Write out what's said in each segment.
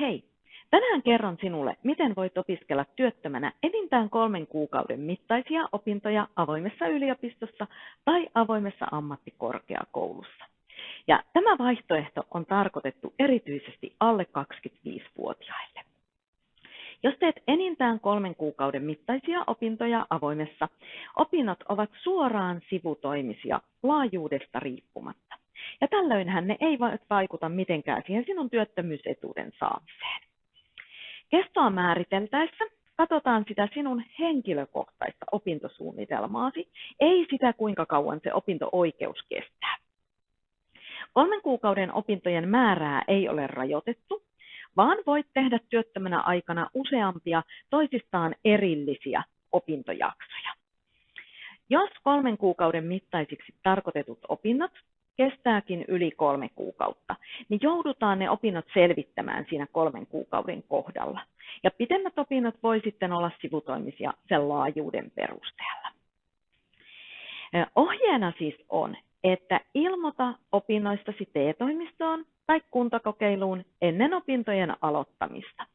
Hei! Tänään kerron sinulle, miten voit opiskella työttömänä enintään kolmen kuukauden mittaisia opintoja avoimessa yliopistossa tai avoimessa ammattikorkeakoulussa. Ja tämä vaihtoehto on tarkoitettu erityisesti alle 25-vuotiaille. Jos teet enintään kolmen kuukauden mittaisia opintoja avoimessa, opinnot ovat suoraan sivutoimisia laajuudesta riippumatta. Ja tällöinhän ne eivät vaikuta mitenkään siihen sinun työttömyysetuuden saamiseen. Kestoa määriteltäessä katsotaan sitä sinun henkilökohtaista opintosuunnitelmaasi, ei sitä kuinka kauan se opinto-oikeus kestää. Kolmen kuukauden opintojen määrää ei ole rajoitettu, vaan voit tehdä työttömänä aikana useampia toisistaan erillisiä opintojaksoja. Jos kolmen kuukauden mittaisiksi tarkoitetut opinnot kestääkin yli kolme kuukautta, niin joudutaan ne opinnot selvittämään siinä kolmen kuukauden kohdalla. Ja pidemmät opinnot voi sitten olla sivutoimisia sen laajuuden perusteella. Ohjeena siis on, että ilmoita opinnoistasi TE-toimistoon tai kuntakokeiluun ennen opintojen aloittamista.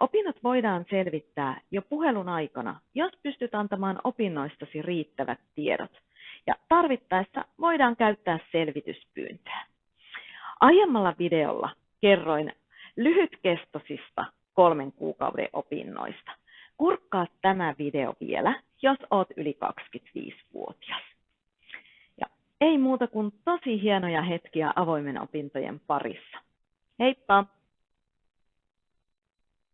Opinnot voidaan selvittää jo puhelun aikana, jos pystyt antamaan opinnoistasi riittävät tiedot, ja tarvittaessa voidaan käyttää selvityspyyntöä. Aiemmalla videolla kerroin lyhytkestoisista kolmen kuukauden opinnoista. Kurkkaa tämä video vielä, jos oot yli 25-vuotias. Ja ei muuta kuin tosi hienoja hetkiä avoimen opintojen parissa. Heippa!